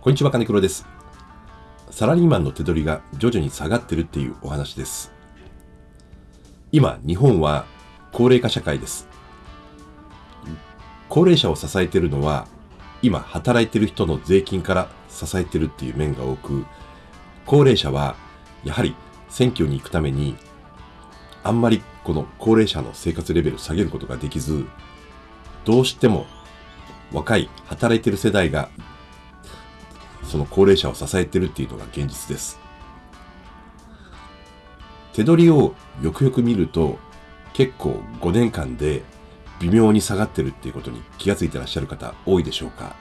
こんにちは、金黒です。サラリーマンの手取りが徐々に下がってるっていうお話です。今、日本は高齢化社会です。高齢者を支えてるのは、今働いてる人の税金から支えてるっていう面が多く、高齢者はやはり選挙に行くために、あんまりこの高齢者の生活レベルを下げることができず、どうしても若い働いてる世代がその高齢者を支えてるっていうのが現実です。手取りをよくよく見ると結構5年間で微妙に下がってるっていうことに気がついてらっしゃる方多いでしょうか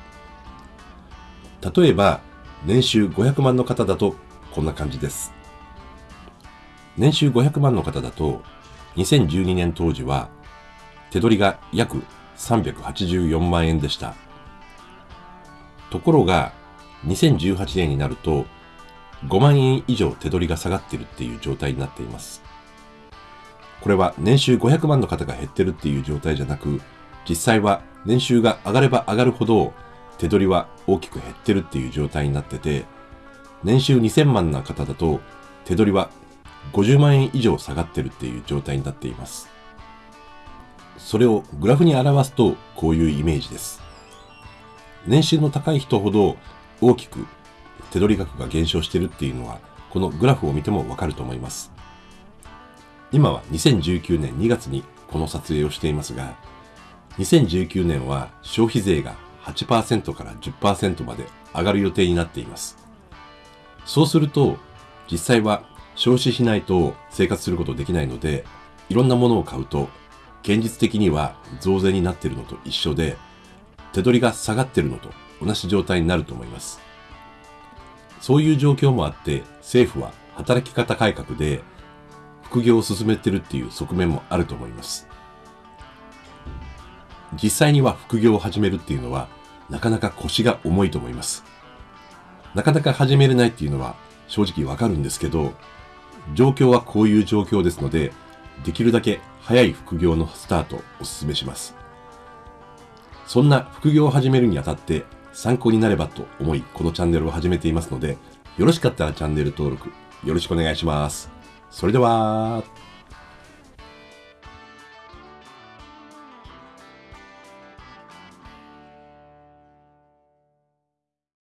例えば年収500万の方だとこんな感じです。年収500万の方だと2012年当時は手取りが約384万円でした。ところが2018年になると5万円以上手取りが下がってるっていう状態になっています。これは年収500万の方が減ってるっていう状態じゃなく、実際は年収が上がれば上がるほど手取りは大きく減ってるっていう状態になってて、年収2000万な方だと手取りは50万円以上下がってるっていう状態になっています。それをグラフに表すとこういうイメージです。年収の高い人ほど大きく手取り額が減少しているっていうのはこのグラフを見てもわかると思います。今は2019年2月にこの撮影をしていますが、2019年は消費税が8%から10%まで上がる予定になっています。そうすると、実際は消費しないと生活することできないので、いろんなものを買うと、現実的には増税になっているのと一緒で、手取りが下がっているのと同じ状態になると思います。そういう状況もあって、政府は働き方改革で副業を進めてるっていう側面もあると思います。実際には副業を始めるっていうのは、なかなか腰が重いと思います。なかなか始めれないっていうのは正直わかるんですけど、状況はこういう状況ですので、できるだけ早い副業のスタートをお勧めします。そんな副業を始めるにあたって参考になればと思い、このチャンネルを始めていますので、よろしかったらチャンネル登録よろしくお願いします。それでは、